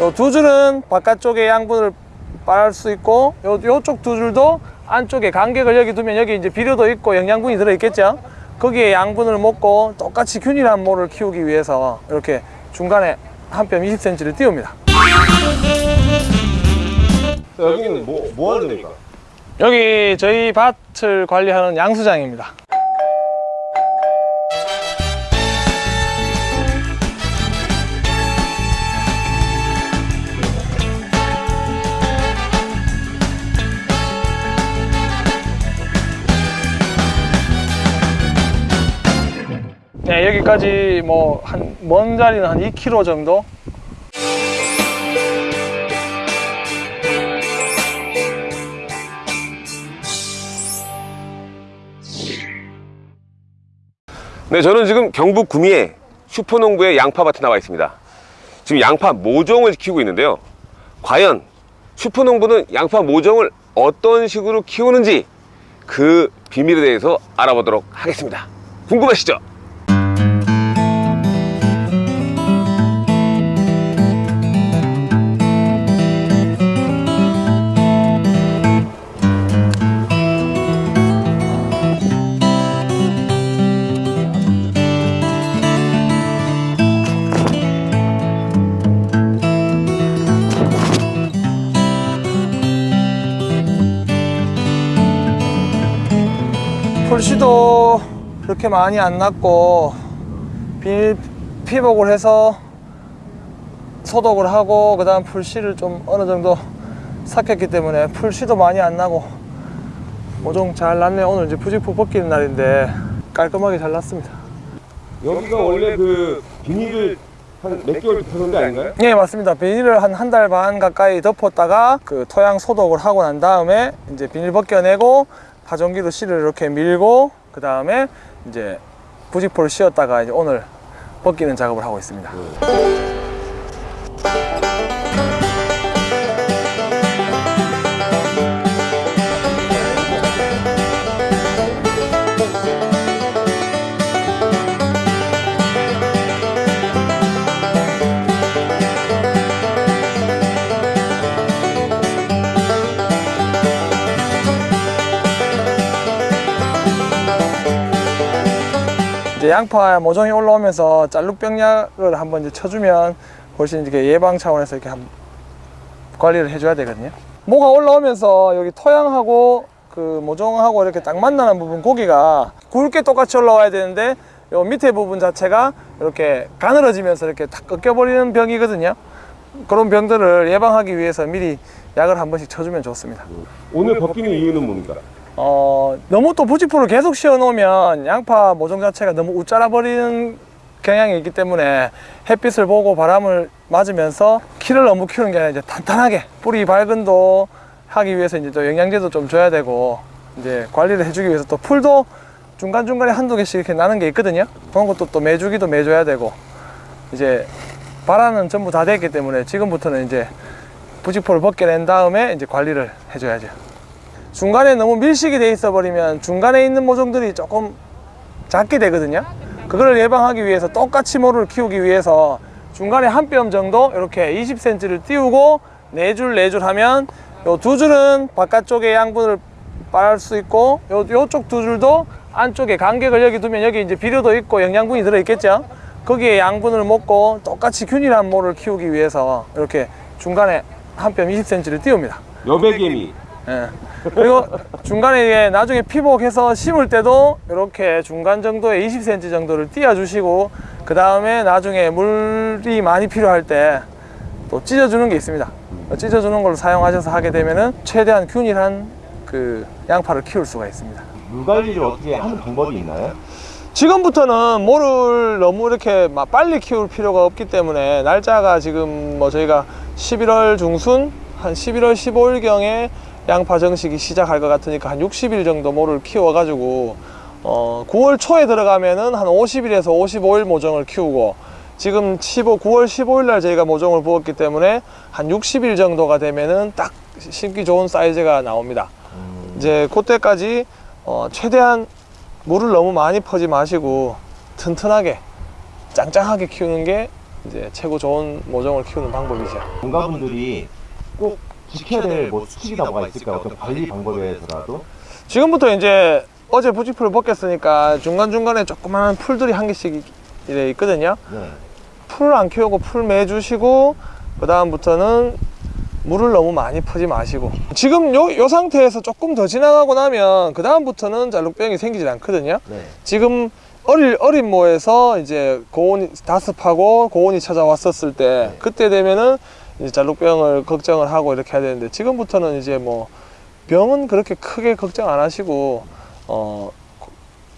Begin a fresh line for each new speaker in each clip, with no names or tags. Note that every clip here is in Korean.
요두 줄은 바깥쪽에 양분을 빨을 수 있고 요, 요쪽 두 줄도 안쪽에 간격을 여기 두면 여기 이제 비료도 있고 영양분이 들어있겠죠 거기에 양분을 먹고 똑같이 균일한 모를 키우기 위해서 이렇게 중간에 한 뼘 20cm를 띄웁니다
여기는 뭐, 뭐 하는 데입니까?
여기 저희 밭을 관리하는 양수장입니다 여기까지 뭐 한 먼 자리는 한 2km 정도
네, 저는 지금 경북 구미에 슈퍼농부의 양파밭에 나와 있습니다. 지금 양파 모종을 키우고 있는데요. 과연 슈퍼농부는 양파 모종을 어떤 식으로 키우는지 그 비밀에 대해서 알아보도록 하겠습니다. 궁금하시죠?
풀씨도 그렇게 많이 안 났고 비닐 피복을 해서 소독을 하고 그 다음 풀씨를 좀 어느 정도 삭혔기 때문에 풀씨도 많이 안 나고 모종 잘 났네요. 오늘 이제 부직포 벗기는 날인데 깔끔하게 잘 났습니다.
여기가 원래 그 비닐을 한 몇 개월 덮어놓은 데 아닌가요?
예 맞습니다. 비닐을 한 한 달 반 가까이 덮었다가 그 토양 소독을 하고 난 다음에 이제 비닐 벗겨내고 파종기로 씨를 이렇게 밀고 그 다음에 이제 부직포를 씌웠다가 이제 오늘 벗기는 작업을 하고 있습니다 이제 양파 모종이 올라오면서 짤룩병약을 한번 이제 쳐주면 훨씬 이렇게 예방 차원에서 이렇게 한 관리를 해줘야 되거든요. 모가 올라오면서 여기 토양하고 그 모종하고 이렇게 딱 만나는 부분 고기가 굵게 똑같이 올라와야 되는데 요 밑에 부분 자체가 이렇게 가늘어지면서 이렇게 탁 꺾여버리는 병이거든요. 그런 병들을 예방하기 위해서 미리 약을 한 번씩 쳐주면 좋습니다.
오늘 벗기는 이유는 뭡니까?
어, 너무 또 부직포를 계속 씌워 놓으면 양파 모종 자체가 너무 우짜라 버리는 경향이 있기 때문에 햇빛을 보고 바람을 맞으면서 키를 너무 키우는 게 아니라 이제 탄탄하게 뿌리 밝은도 하기 위해서 이제 또 영양제도 좀 줘야 되고 이제 관리를 해주기 위해서 또 풀도 중간중간에 한두 개씩 이렇게 나는 게 있거든요. 그런 것도 또 매주기도 매줘야 되고 이제 바라는 전부 다 됐기 때문에 지금부터는 이제 부직포를 벗겨낸 다음에 이제 관리를 해줘야죠 중간에 너무 밀식이 돼 있어 버리면 중간에 있는 모종들이 조금 작게 되거든요. 그걸 예방하기 위해서 똑같이 모를 키우기 위해서 중간에 한 뼘 정도 이렇게 20cm를 띄우고 네 줄 네 줄 하면 요 두 줄은 바깥쪽에 양분을 빨을 수 있고 요, 요쪽 두 줄도 안쪽에 간격을 여기 두면 여기 이제 비료도 있고 영양분이 들어있겠죠? 거기에 양분을 먹고 똑같이 균일한 모를 키우기 위해서 이렇게 중간에 한 뼘 20cm를 띄웁니다.
여백개미
예. 그리고 중간에 이게 나중에 피복해서 심을 때도 이렇게 중간 정도에 20cm 정도를 띄워 주시고 그 다음에 나중에 물이 많이 필요할 때 또 찢어주는 게 있습니다 찢어주는 걸 사용하셔서 하게 되면은 최대한 균일한 그 양파를 키울 수가 있습니다
물 관리를 어떻게 하는 방법이 있나요?
지금부터는 모를 너무 이렇게 막 빨리 키울 필요가 없기 때문에 날짜가 지금 뭐 저희가 11월 중순 한 11월 15일 경에 양파 정식이 시작할 것 같으니까 한 60일 정도 모를 키워 가지고 어, 9월 초에 들어가면은 한 50일에서 55일 모종을 키우고 지금 15, 9월 15일 날 저희가 모종을 부었기 때문에 한 60일 정도가 되면은 딱 심기 좋은 사이즈가 나옵니다. 이제 그때까지 어, 최대한 물을 너무 많이 퍼지 마시고 튼튼하게 짱짱하게 키우는 게 이제 최고 좋은 모종을 키우는 방법이죠.
농가분들이 꼭 지켜야 될 뭐 수칙이나 뭐가 있을까요? 어떤 관리 방법에 대해서라도?
지금부터 이제 어제 부직풀을 벗겼으니까 중간중간에 조그마한 풀들이 한 개씩 이래 있거든요.
네.
풀안 키우고 풀 매주시고 그 다음부터는 물을 너무 많이 퍼지 마시고 지금 요, 요 상태에서 조금 더 지나가고 나면 그 다음부터는 잘록병이 생기질 않거든요
네.
지금 어릴, 어린 모에서 이제 고온이 다습하고 고온이 찾아왔었을 때 그때 되면은 이제 잘록병을 걱정을 하고 이렇게 해야 되는데 지금부터는 이제 뭐 병은 그렇게 크게 걱정 안 하시고 어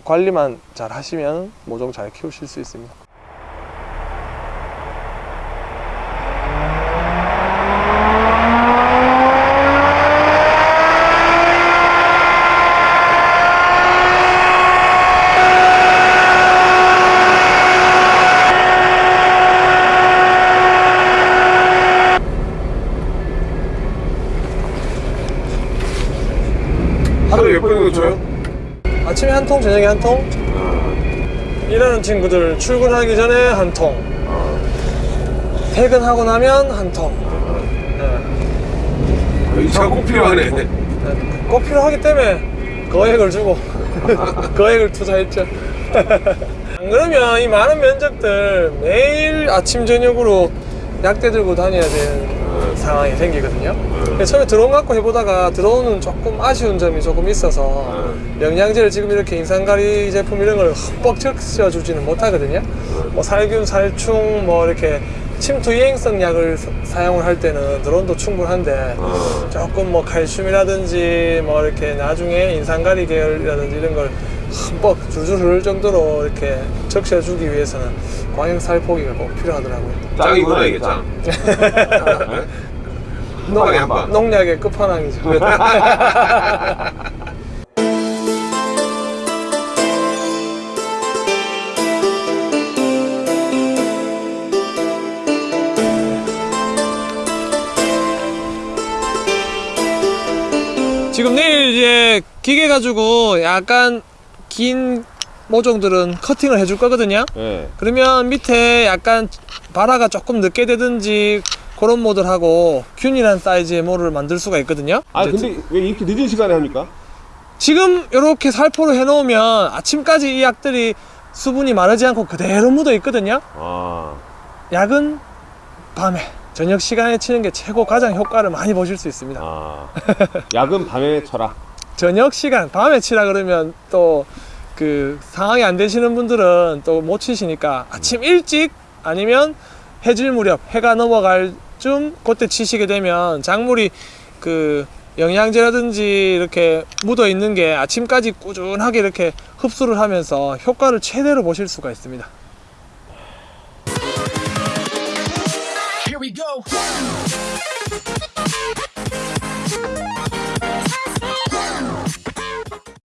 관리만 잘 하시면 모종 잘 키우실 수 있습니다.
하루에 몇 번이나 줘요?
아침에 한 통, 저녁에 한 통. 일하는 친구들 출근하기 전에 한 통. 퇴근하고 나면 한 통. 네.
이 차가 꼭 필요하네.
네. 꼭 필요하기 때문에 거액을 주고 거액을 투자했죠. 안 그러면 이 많은 면적들 매일 아침 저녁으로 약대 들고 다녀야 되는 상황이 생기거든요. 근데 처음에 드론 갖고 해보다가 드론은 조금 아쉬운 점이 조금 있어서 영양제를 지금 이렇게 인산가리 제품 이런 걸 흠뻑 적셔주지는 못하거든요. 뭐 살균, 살충, 뭐 이렇게 침투 이행성 약을 사- 사용을 할 때는 드론도 충분한데 조금 뭐 칼슘이라든지 뭐 이렇게 나중에 인산가리 계열이라든지 이런 걸 흠뻑 줄줄 흐를 정도로 이렇게 적셔주기 위해서는 광역 살포기가 꼭 필요하더라고요.
짱이구나 이게 짱.
농-
방에 한 방.
농약의 끝판왕이죠. 지금 내일 이제 기계 가지고 약간 긴 모종들은 커팅을 해줄 거거든요.
네.
그러면 밑에 약간 발화가 조금 늦게 되든지 그런 모델하고 균일한 사이즈의 모를 만들 수가 있거든요.
아 근데 왜 이렇게 늦은 시간에 합니까?
지금 이렇게 살포를 해놓으면 아침까지 이 약들이 수분이 마르지 않고 그대로 묻어 있거든요.
아.
약은 밤에 저녁 시간에 치는 게 최고 가장 효과를 많이 보실 수 있습니다.
아. 약은 밤에 쳐라.
저녁 시간 밤에 치라 그러면 또 그 상황이 안 되시는 분들은 또 못 치시니까 아침 일찍 아니면 해질 무렵 해가 넘어갈 쯤 그때 치시게 되면 작물이 그 영양제라든지 이렇게 묻어 있는 게 아침까지 꾸준하게 이렇게 흡수를 하면서 효과를 최대로 보실 수가 있습니다.